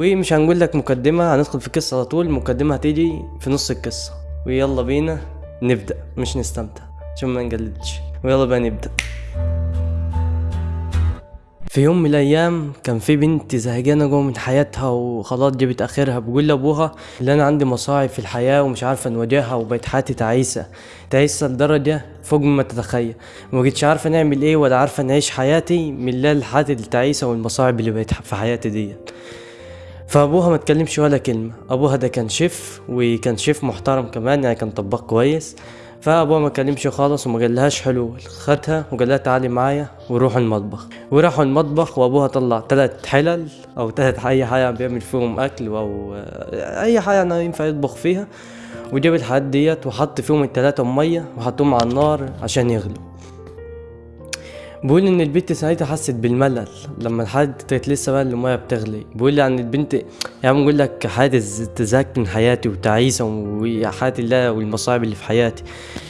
ومش هنقول لك مقدمة هندخل في القصة على طول. المقدمة هتيجي في نص القصة. ويلا بينا نبدأ مش نستمتع عشان ما نجلدش ويلا بقى نبدأ. في يوم من الأيام كان في بنت زهقانة جوه من حياتها وخلاص جابت آخرها. بقول لأبوها اللي أنا عندي مصاعب في الحياة ومش عارفة نواجهها وبقت حياتي تعيسة. تعيسة لدرجة فوق ما تتخيل. ما بقتش عارفة نعمل إيه ولا عارفة نعيش حياتي من الله الحياة التعيسة والمصاعب اللي بقت في حياتي ديت. فأبوها ما اتكلمش ولا كلمة. أبوها ده كان شيف وكان شيف محترم كمان يعني كان طباخ كويس. فأبوها ما كلمش خالص وما قالهاش حلول. خدها وقال لها تعالي معايا وروحوا المطبخ. وراحوا المطبخ وأبوها طلع ثلاث حلل أو ثلاث أي حاجة بيعمل فيهم أكل أو أي حاجة يعني ينفع يطبخ فيها. وجاب الحاجات ديت وحط فيهم التلاتة مية وحطهم على النار عشان يغلوا. بيقول إن البنت ساعتها حست بالملل لما الحاجة كانت لسه بقى المية بتغلي. بيقول لي عن البنت يعني بقول لك حياتي تزهقت من حياتي وتعيسة وحياتي الله والمصاعب اللي في حياتي.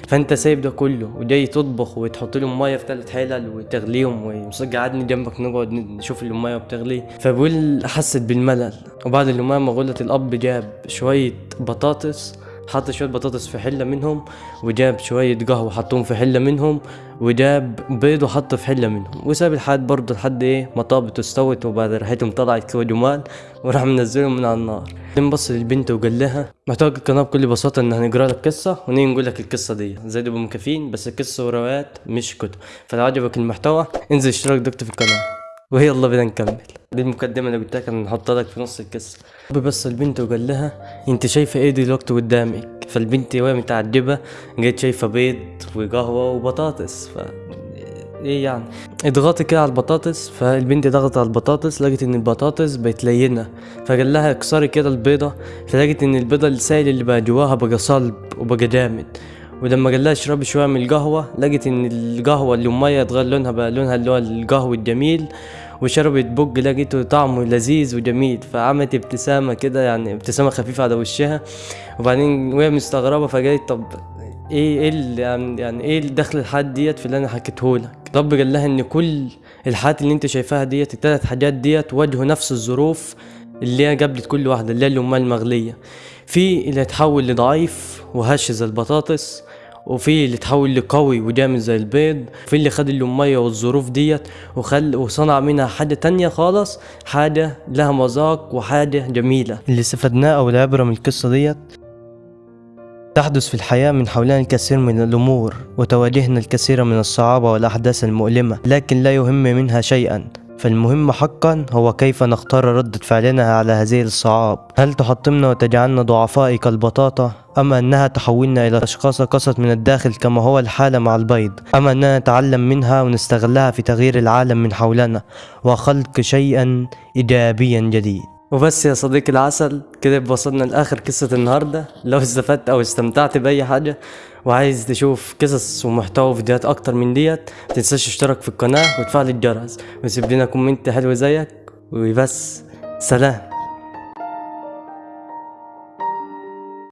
فأنت سايب ده كله وجاي تطبخ وتحط لهم مية في ثلاث حلل وتغليهم ومصدق قعدني جنبك نقعد نشوف المية بتغلي. فبقول حست بالملل. وبعد المية ما غلت الأب جاب شوية بطاطس حط شوية بطاطس في حلة منهم وجاب شوية قهوة حطهم في حلة منهم وجاب بيض وحطه في حلة منهم. وساب الحاد برضه لحد إيه ما طابت واستوت وبعد ريحتهم طلعت كده جمال وراح منزلهم من على النار. بعدين بص للبنت وقال لها محتاج القناة بكل بساطة إن هنقرأ لك قصة ونيجي نقول لك القصة دي. زي دول مكافين بس القصة وروايات مش كتب. فلو عجبك المحتوى انزل اشترك دكتور في القناة. ويلا بينا نكمل. دي المقدمة اللي قلت لك نحطها لك في نص القصة. بس البنت وقال لها أنت شايفة إيه دلوقتي قدامك؟ فالبنت وهي متعجبة جت شايفة بيض وقهوة وبطاطس. ف إيه يعني؟ اضغطي كده على البطاطس فالبنت ضغطت على البطاطس لقت إن البطاطس بقت لينة. فقال لها اكسري كده البيضة. فلقت إن البيضة السائل اللي بقى جواها بقى صلب وبقى جامد. ولما قال لها اشربي شوية من القهوة لقت إن القهوة اللي ميه اتغير لونها بقى لونها اللي هو القهوة الجميل وشربت بق لقيته طعمه لذيذ وجميل. فعملت ابتسامة كده يعني ابتسامة خفيفة على وشها. وبعدين وهي مستغربة فقالت طب إيه إيه يعني, إيه دخل الحاجات ديت في اللي أنا حكيته لك؟ رب قال لها إن كل الحاجات اللي أنت شايفاها ديت التلات حاجات ديت واجهوا نفس الظروف اللي هي قابلت كل واحدة اللي هي الأمال المغلية. في اللي تحول لضعيف وهش زي البطاطس وفي اللي تحول لقوي وجامد زي البيض في اللي خد المية والظروف ديت وخل وصنع منها حاجة تانية خالص حاجة لها مذاق وحاجة جميلة. اللي استفدناه أو العبرة من القصة ديت تحدث في الحياة من حولنا الكثير من الأمور وتواجهنا الكثير من الصعاب والأحداث المؤلمة لكن لا يهم منها شيئا. فالمهم حقا هو كيف نختار ردة فعلنا على هذه الصعاب؟ هل تحطمنا وتجعلنا ضعفاء كالبطاطا؟ أم أنها تحولنا إلى أشخاص قست من الداخل كما هو الحال مع البيض؟ أم أننا نتعلم منها ونستغلها في تغيير العالم من حولنا؟ وخلق شيئا إيجابيا جديد. وبس يا صديقي العسل كده وصلنا لآخر قصة النهاردة. لو استفدت أو استمتعت بأي حاجة وعايز تشوف قصص ومحتوى فيديوهات أكتر من ديت متنساش تشترك في القناة وتفعل الجرس. وسيب لنا كومنت حلو زيك وبس. سلام.